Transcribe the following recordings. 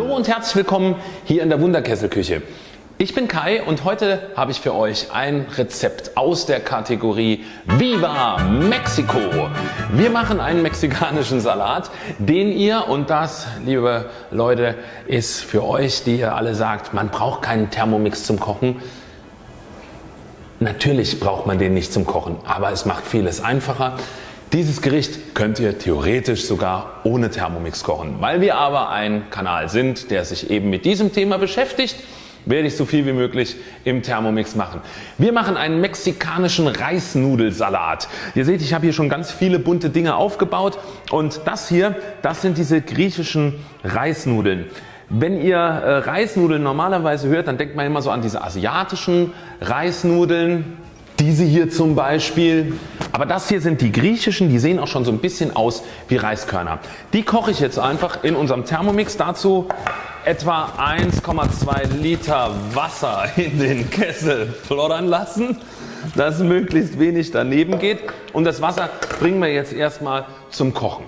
Hallo und herzlich willkommen hier in der Wunderkesselküche. Ich bin Kai und heute habe ich für euch ein Rezept aus der Kategorie Viva Mexico. Wir machen einen mexikanischen Salat, den ihr und das liebe Leute ist für euch die ihr alle sagt man braucht keinen Thermomix zum Kochen. Natürlich braucht man den nicht zum Kochen, aber es macht vieles einfacher. Dieses Gericht könnt ihr theoretisch sogar ohne Thermomix kochen. Weil wir aber ein Kanal sind der sich eben mit diesem Thema beschäftigt werde ich so viel wie möglich im Thermomix machen. Wir machen einen mexikanischen Reisnudelsalat. Ihr seht ich habe hier schon ganz viele bunte Dinge aufgebaut und das hier das sind diese griechischen Reisnudeln. Wenn ihr äh, Reisnudeln normalerweise hört, dann denkt man immer so an diese asiatischen Reisnudeln. Diese hier zum Beispiel. Aber das hier sind die griechischen, die sehen auch schon so ein bisschen aus wie Reiskörner. Die koche ich jetzt einfach in unserem Thermomix. Dazu etwa 1,2 Liter Wasser in den Kessel floddern lassen, dass möglichst wenig daneben geht und das Wasser bringen wir jetzt erstmal zum Kochen.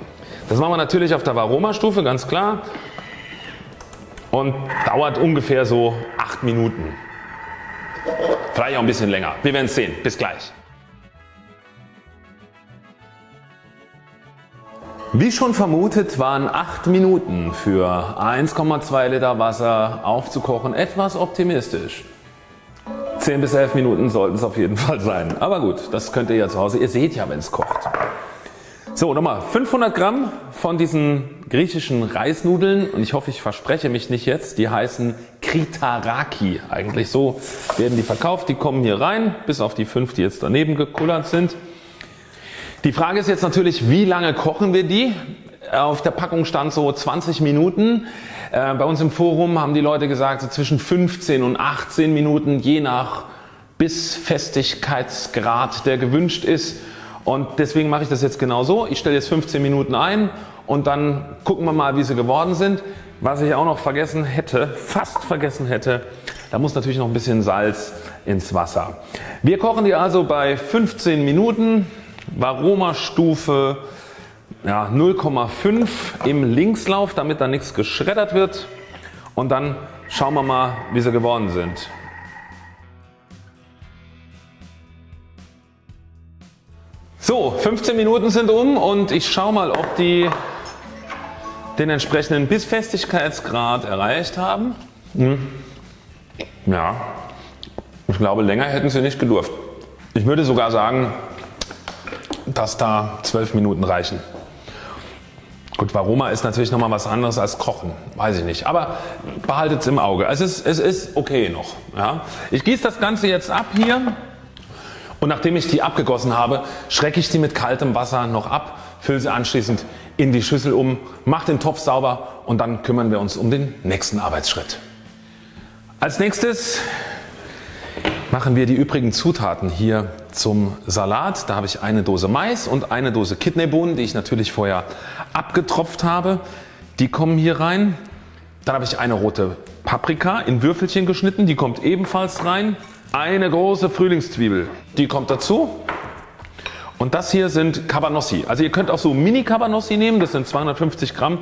Das machen wir natürlich auf der Varoma Stufe ganz klar und dauert ungefähr so 8 Minuten. Vielleicht auch ein bisschen länger. Wir werden es sehen. Bis gleich. Wie schon vermutet waren 8 Minuten für 1,2 Liter Wasser aufzukochen etwas optimistisch. 10 bis 11 Minuten sollten es auf jeden Fall sein. Aber gut, das könnt ihr ja zu Hause. Ihr seht ja wenn es kocht. So nochmal 500 Gramm von diesen griechischen Reisnudeln und ich hoffe ich verspreche mich nicht jetzt. Die heißen Kritaraki. Eigentlich so werden die verkauft. Die kommen hier rein bis auf die 5 die jetzt daneben gekullert sind. Die Frage ist jetzt natürlich wie lange kochen wir die? Auf der Packung stand so 20 Minuten. Äh, bei uns im Forum haben die Leute gesagt so zwischen 15 und 18 Minuten je nach Bissfestigkeitsgrad der gewünscht ist und deswegen mache ich das jetzt genau so. Ich stelle jetzt 15 Minuten ein und dann gucken wir mal wie sie geworden sind. Was ich auch noch vergessen hätte, fast vergessen hätte, da muss natürlich noch ein bisschen Salz ins Wasser. Wir kochen die also bei 15 Minuten, Varoma Stufe ja, 0,5 im Linkslauf damit da nichts geschreddert wird und dann schauen wir mal wie sie geworden sind. So 15 Minuten sind um und ich schaue mal ob die den entsprechenden Bissfestigkeitsgrad erreicht haben. Hm. Ja, ich glaube länger hätten sie nicht gedurft. Ich würde sogar sagen dass da 12 Minuten reichen. Gut Varoma ist natürlich nochmal was anderes als Kochen, weiß ich nicht, aber behaltet es im Auge. Es ist, es ist okay noch. Ja. Ich gieße das Ganze jetzt ab hier und nachdem ich die abgegossen habe, schrecke ich die mit kaltem Wasser noch ab, fülle sie anschließend in die Schüssel um, mache den Topf sauber und dann kümmern wir uns um den nächsten Arbeitsschritt. Als nächstes machen wir die übrigen Zutaten hier zum Salat. Da habe ich eine Dose Mais und eine Dose Kidneybohnen die ich natürlich vorher abgetropft habe. Die kommen hier rein. Dann habe ich eine rote Paprika in Würfelchen geschnitten, die kommt ebenfalls rein eine große Frühlingszwiebel, die kommt dazu. Und das hier sind Cabanossi. Also ihr könnt auch so Mini Cabanossi nehmen, das sind 250 Gramm.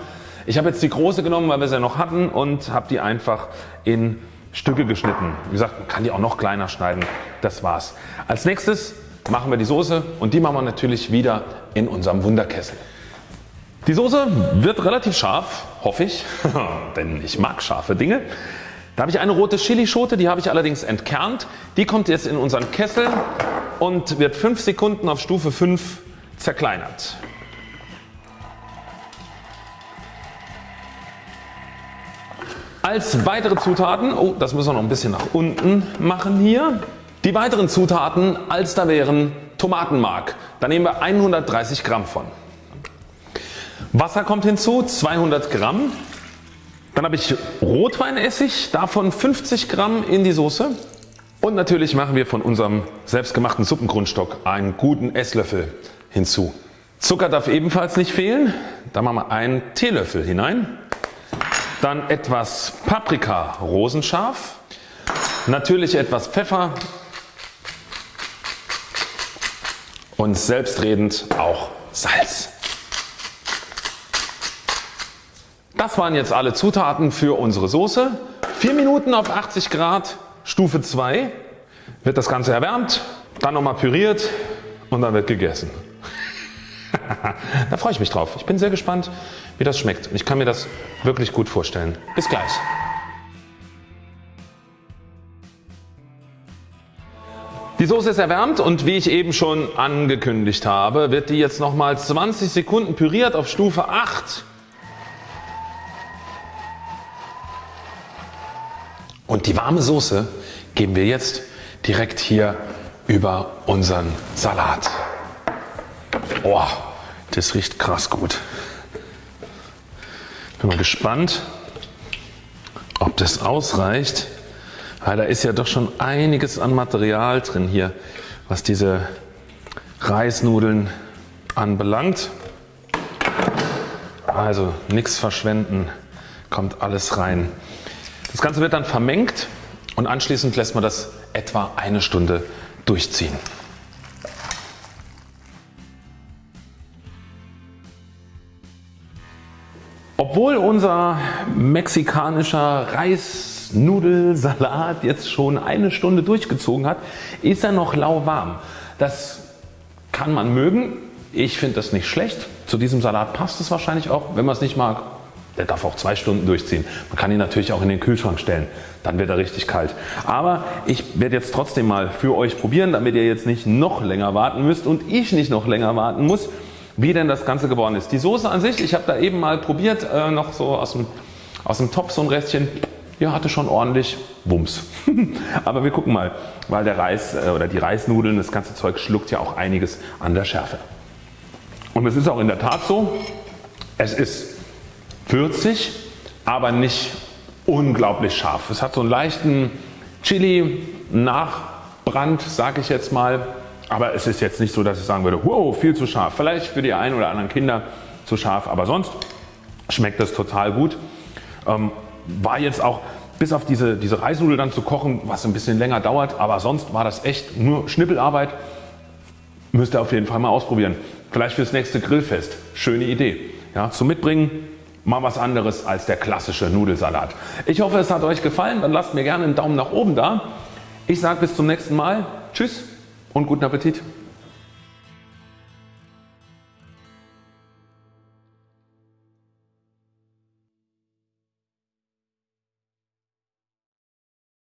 Ich habe jetzt die große genommen, weil wir sie noch hatten und habe die einfach in Stücke geschnitten. Wie gesagt, man kann die auch noch kleiner schneiden. Das war's. Als nächstes machen wir die Soße und die machen wir natürlich wieder in unserem Wunderkessel. Die Soße wird relativ scharf, hoffe ich, denn ich mag scharfe Dinge. Da habe ich eine rote Chilischote, die habe ich allerdings entkernt. Die kommt jetzt in unseren Kessel und wird 5 Sekunden auf Stufe 5 zerkleinert. Als weitere Zutaten, oh das müssen wir noch ein bisschen nach unten machen hier. Die weiteren Zutaten als da wären Tomatenmark. Da nehmen wir 130 Gramm von. Wasser kommt hinzu 200 Gramm. Dann habe ich Rotweinessig, davon 50 Gramm in die Soße. Und natürlich machen wir von unserem selbstgemachten Suppengrundstock einen guten Esslöffel hinzu. Zucker darf ebenfalls nicht fehlen. Da machen wir einen Teelöffel hinein. Dann etwas Paprika rosenscharf. Natürlich etwas Pfeffer. Und selbstredend auch Salz. Das waren jetzt alle Zutaten für unsere Soße. 4 Minuten auf 80 Grad Stufe 2 wird das Ganze erwärmt, dann nochmal püriert und dann wird gegessen. da freue ich mich drauf. Ich bin sehr gespannt wie das schmeckt. Ich kann mir das wirklich gut vorstellen. Bis gleich. Die Soße ist erwärmt und wie ich eben schon angekündigt habe, wird die jetzt nochmal 20 Sekunden püriert auf Stufe 8. die warme Soße geben wir jetzt direkt hier über unseren Salat. Oh, das riecht krass gut. Bin mal gespannt, ob das ausreicht. Weil da ist ja doch schon einiges an Material drin hier, was diese Reisnudeln anbelangt. Also nichts verschwenden, kommt alles rein. Das Ganze wird dann vermengt und anschließend lässt man das etwa eine Stunde durchziehen. Obwohl unser mexikanischer Reisnudelsalat jetzt schon eine Stunde durchgezogen hat, ist er noch lauwarm. Das kann man mögen. Ich finde das nicht schlecht. Zu diesem Salat passt es wahrscheinlich auch. Wenn man es nicht mag, der darf auch zwei Stunden durchziehen. Man kann ihn natürlich auch in den Kühlschrank stellen. Dann wird er richtig kalt. Aber ich werde jetzt trotzdem mal für euch probieren, damit ihr jetzt nicht noch länger warten müsst und ich nicht noch länger warten muss wie denn das Ganze geworden ist. Die Soße an sich, ich habe da eben mal probiert, äh, noch so aus dem, aus dem Topf so ein Restchen, ja hatte schon ordentlich Wumms. Aber wir gucken mal, weil der Reis äh, oder die Reisnudeln, das ganze Zeug schluckt ja auch einiges an der Schärfe. Und es ist auch in der Tat so, es ist würzig, aber nicht unglaublich scharf. Es hat so einen leichten Chili Nachbrand, sage ich jetzt mal. Aber es ist jetzt nicht so, dass ich sagen würde, wow, viel zu scharf. Vielleicht für die einen oder anderen Kinder zu scharf, aber sonst schmeckt das total gut. Ähm, war jetzt auch bis auf diese, diese Reisnudel dann zu kochen, was ein bisschen länger dauert, aber sonst war das echt nur Schnippelarbeit. Müsst ihr auf jeden Fall mal ausprobieren. Vielleicht fürs nächste Grillfest. Schöne Idee. Ja, zum Mitbringen mal was anderes als der klassische Nudelsalat. Ich hoffe es hat euch gefallen, dann lasst mir gerne einen Daumen nach oben da. Ich sage bis zum nächsten Mal. Tschüss und guten Appetit.